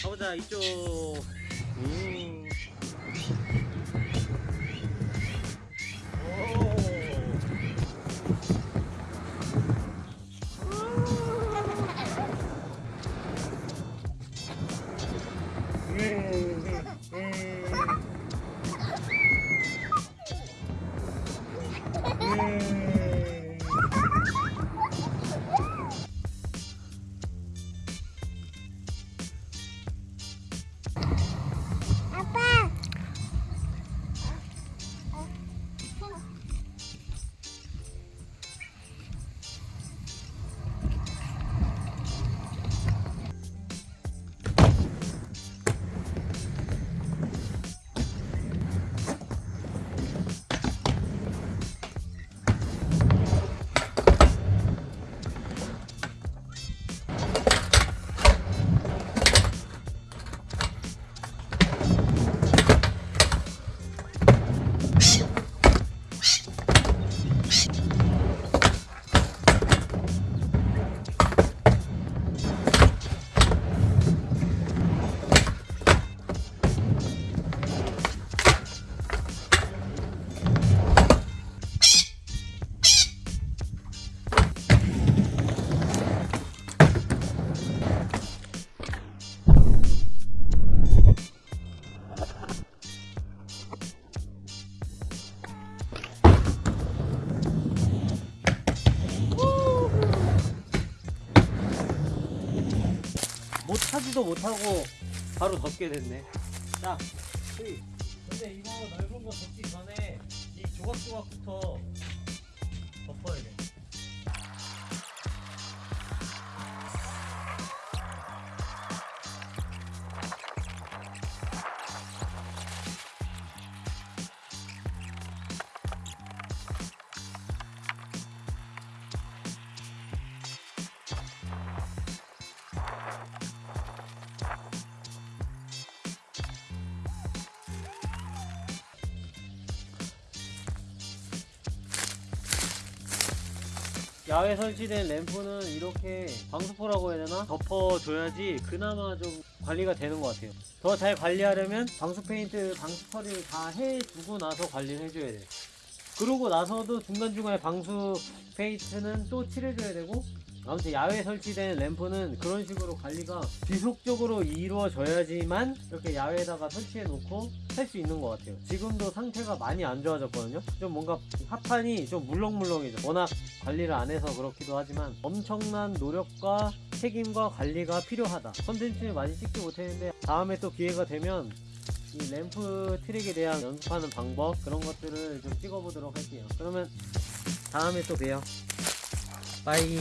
가보자 이쪽 음. 못 타지도 못하고 바로 덮게 됐네 자. 근데 이거 넓은 거 덮기 전에 이 조각조각부터 야외 설치된 램프는 이렇게 방수포라고 해야 되나? 덮어줘야지 그나마 좀 관리가 되는 것 같아요 더 잘 관리하려면 방수 페인트, 방수 처리를 다 해두고 나서 관리를 해줘야 돼요 그러고 나서도 중간중간에 방수 페인트는 또 칠해줘야 되고 아무튼 야외에 설치된 램프는 그런 식으로 관리가 지속적으로 이루어져야지만 이렇게 야외에다가 설치해 놓고 할 수 있는 것 같아요. 지금도 상태가 많이 안 좋아졌거든요. 좀 뭔가 합판이 좀 물렁물렁해져. 워낙 관리를 안 해서 그렇기도 하지만 엄청난 노력과 책임과 관리가 필요하다. 컨텐츠를 많이 찍지 못했는데 다음에 또 기회가 되면 이 램프 트릭에 대한 연습하는 방법 그런 것들을 좀 찍어보도록 할게요. 그러면 다음에 또 봬요. Bye